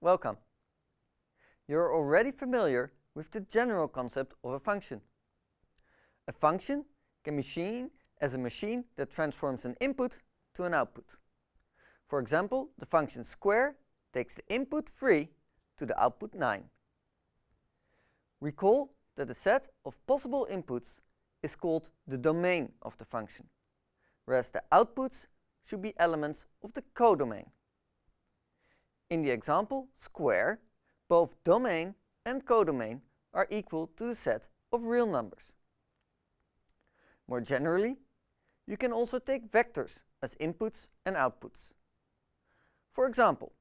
welcome. You're already familiar with the general concept of a function. A function can be seen as a machine that transforms an input to an output. For example, the function square takes the input 3 to the output 9. Recall that the set of possible inputs is called the domain of the function, whereas the outputs should be elements of the codomain. In the example square, both domain and codomain are equal to the set of real numbers. More generally, you can also take vectors as inputs and outputs. For example,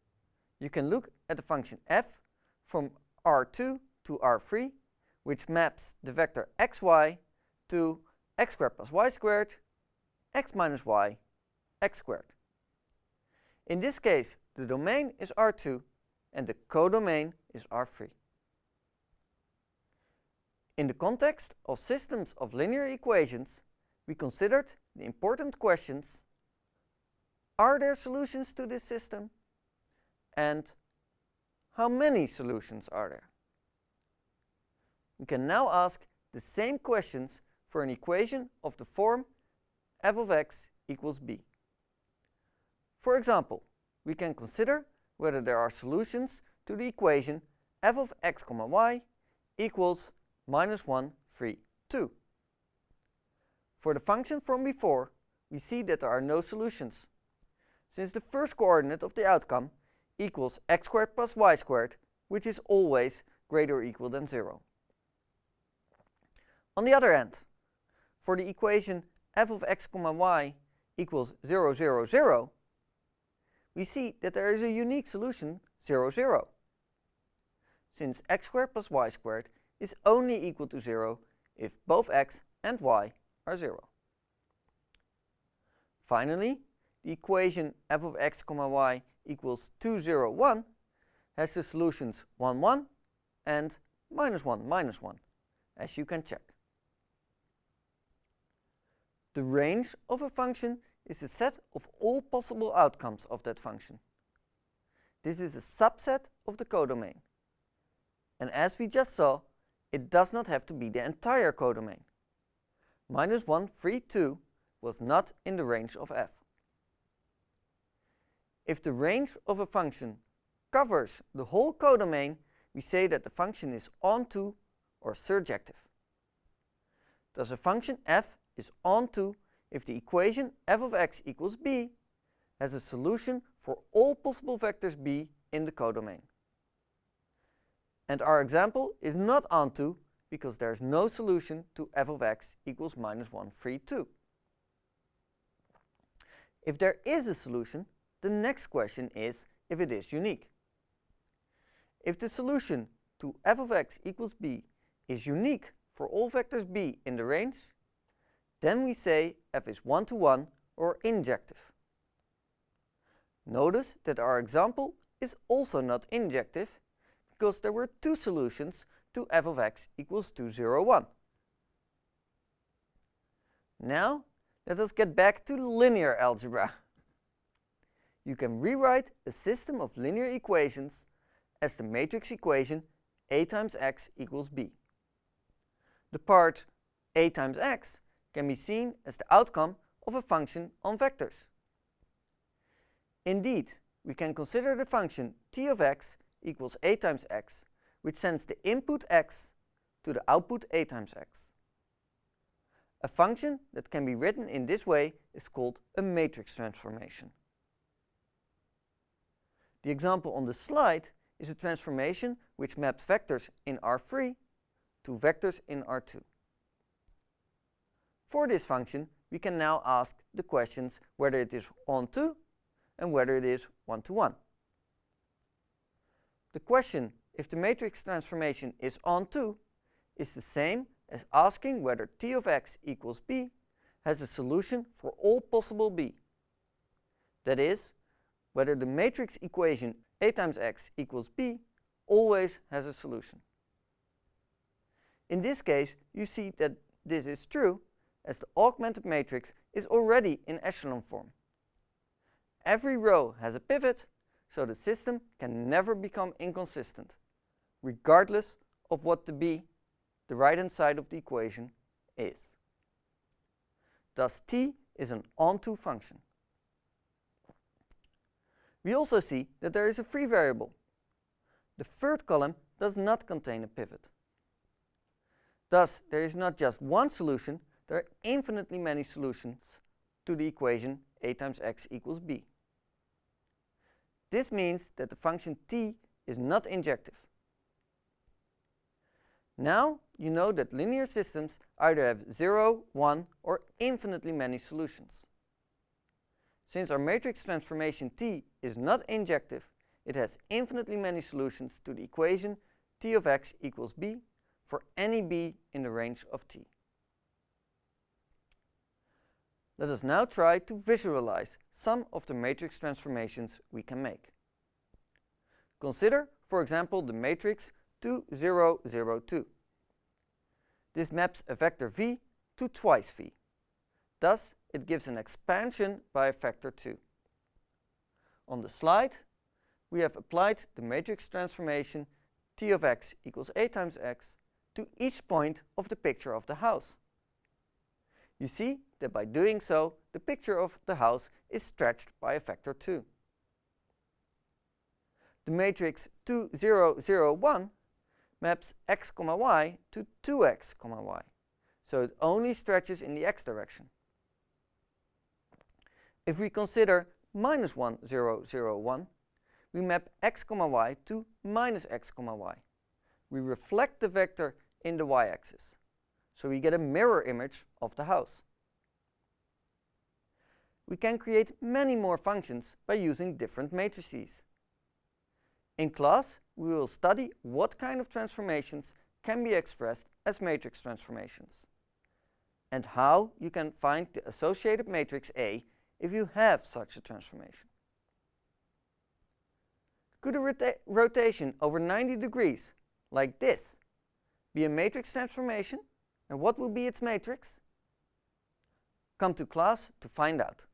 you can look at the function f from R2 to R3, which maps the vector xy to x squared plus y squared, x minus y, x squared. In this case, the domain is R2 and the codomain is R3. In the context of systems of linear equations, we considered the important questions Are there solutions to this system? And how many solutions are there? We can now ask the same questions for an equation of the form f of x equals b. For example, we can consider whether there are solutions to the equation f of x comma y equals minus 1, 3, 2. For the function from before, we see that there are no solutions, since the first coordinate of the outcome equals x squared plus y squared, which is always greater or equal than 0. On the other hand, for the equation f of x comma y equals 0, 0, 0, we see that there is a unique solution 0, 0. Since x squared plus y squared is only equal to 0 if both x and y are 0. Finally, the equation f of x comma y equals 2, 0, 1 has the solutions 1, 1 and minus 1, minus 1, as you can check. The range of a function is the set of all possible outcomes of that function. This is a subset of the codomain. And as we just saw, it does not have to be the entire codomain. Minus 1, 3, 2 was not in the range of f. If the range of a function covers the whole codomain, we say that the function is onto or surjective. Thus a function f is onto if the equation f of x equals b has a solution for all possible vectors b in the codomain. And our example is not onto because there is no solution to f of x equals minus 1, 3, 2. If there is a solution, the next question is if it is unique. If the solution to f of x equals b is unique for all vectors b in the range, then we say f is one-to-one -one or injective. Notice that our example is also not injective because there were two solutions to f of x equals 2, 0, 1. Now, let us get back to linear algebra. You can rewrite a system of linear equations as the matrix equation a times x equals b. The part a times x can be seen as the outcome of a function on vectors. Indeed, we can consider the function t of x equals a times x, which sends the input x to the output a times x. A function that can be written in this way is called a matrix transformation. The example on the slide is a transformation which maps vectors in R3 to vectors in R2. For this function, we can now ask the questions whether it is onto and whether it is one-to-one. -one. The question if the matrix transformation is onto is the same as asking whether t of x equals b has a solution for all possible b. That is, whether the matrix equation a times x equals b always has a solution. In this case, you see that this is true as the augmented matrix is already in echelon form. Every row has a pivot, so the system can never become inconsistent, regardless of what the b, the right-hand side of the equation, is. Thus t is an onto function. We also see that there is a free variable. The third column does not contain a pivot. Thus, there is not just one solution, there are infinitely many solutions to the equation a times x equals b. This means that the function t is not injective. Now you know that linear systems either have 0, 1 or infinitely many solutions. Since our matrix transformation T is not injective, it has infinitely many solutions to the equation T of x equals b for any b in the range of T. Let us now try to visualize some of the matrix transformations we can make. Consider, for example, the matrix 2, 0, 0, 2. This maps a vector v to twice v. Thus, it gives an expansion by a factor 2. On the slide, we have applied the matrix transformation T of x equals a times x to each point of the picture of the house. You see that by doing so, the picture of the house is stretched by a factor 2. The matrix 2, 0, 0, 1 maps x, comma y to 2x, comma y, so it only stretches in the x direction. If we consider minus 1, 0, 0, 1, we map x, comma y to minus x, comma y. We reflect the vector in the y-axis, so we get a mirror image of the house. We can create many more functions by using different matrices. In class, we will study what kind of transformations can be expressed as matrix transformations, and how you can find the associated matrix A if you have such a transformation. Could a rota rotation over 90 degrees, like this, be a matrix transformation? And what will be its matrix? Come to class to find out.